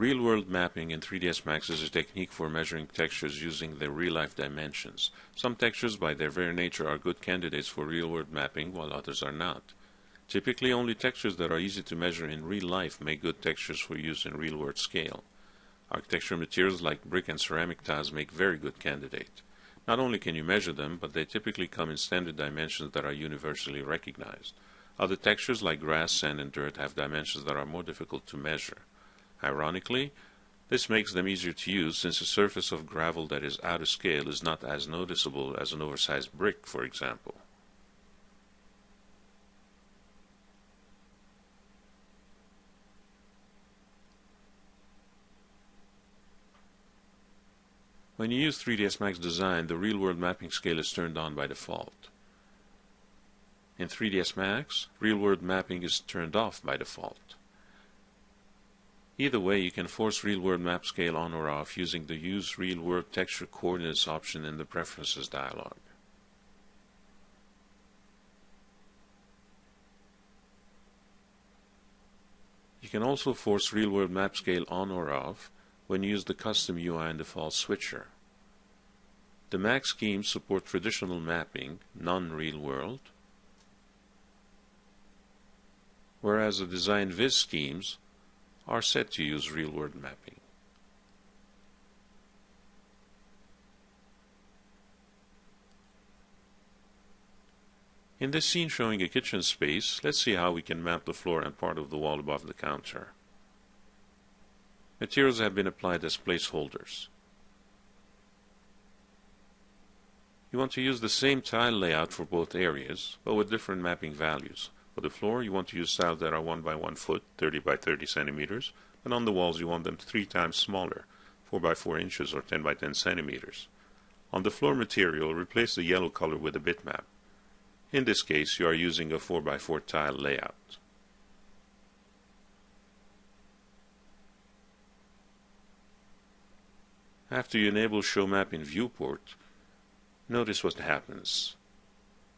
Real-world mapping in 3ds Max is a technique for measuring textures using their real-life dimensions. Some textures by their very nature are good candidates for real-world mapping, while others are not. Typically, only textures that are easy to measure in real life make good textures for use in real-world scale. Architectural materials like brick and ceramic tiles make very good candidates. Not only can you measure them, but they typically come in standard dimensions that are universally recognized. Other textures like grass, sand, and dirt have dimensions that are more difficult to measure. Ironically, this makes them easier to use since a surface of gravel that is out of scale is not as noticeable as an oversized brick, for example. When you use 3ds Max Design, the real-world mapping scale is turned on by default. In 3ds Max, real-world mapping is turned off by default. Either way, you can force real-world map scale on or off using the Use Real-World Texture Coordinates option in the Preferences dialog. You can also force real-world map scale on or off when you use the custom UI and default switcher. The Max schemes support traditional mapping, non-real world, whereas the design viz schemes are set to use real-world mapping. In this scene showing a kitchen space, let's see how we can map the floor and part of the wall above the counter. Materials have been applied as placeholders. You want to use the same tile layout for both areas, but with different mapping values. For the floor, you want to use tiles that are 1 by 1 foot, 30 by 30 centimeters, and on the walls you want them 3 times smaller, 4 by 4 inches or 10 by 10 centimeters. On the floor material, replace the yellow color with a bitmap. In this case, you are using a 4 by 4 tile layout. After you enable Show Map in Viewport, notice what happens.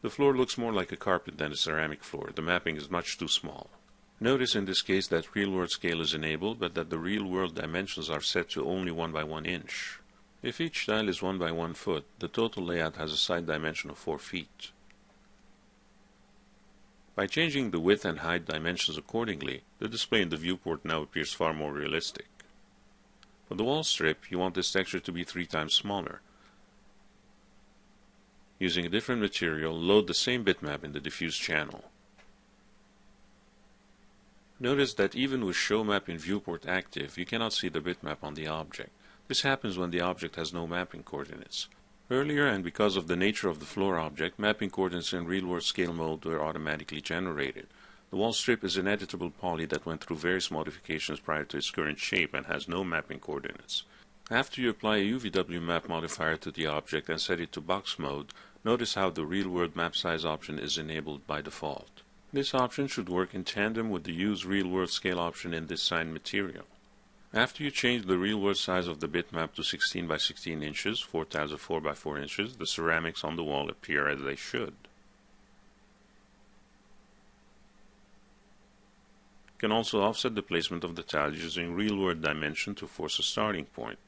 The floor looks more like a carpet than a ceramic floor. The mapping is much too small. Notice in this case that real-world scale is enabled, but that the real-world dimensions are set to only 1 by 1 inch. If each tile is 1 by 1 foot, the total layout has a side dimension of 4 feet. By changing the width and height dimensions accordingly, the display in the viewport now appears far more realistic. For the wall strip, you want this texture to be three times smaller. Using a different material, load the same bitmap in the diffuse channel. Notice that even with show map in viewport active, you cannot see the bitmap on the object. This happens when the object has no mapping coordinates. Earlier, and because of the nature of the floor object, mapping coordinates in real-world scale mode were automatically generated. The wall strip is an editable poly that went through various modifications prior to its current shape and has no mapping coordinates. After you apply a UVW map modifier to the object and set it to box mode, notice how the real-world map size option is enabled by default. This option should work in tandem with the Use Real-World Scale option in this signed material. After you change the real-world size of the bitmap to 16 by 16 inches, 4 tiles of 4 by 4 inches, the ceramics on the wall appear as they should. You can also offset the placement of the tiles using real-world dimension to force a starting point.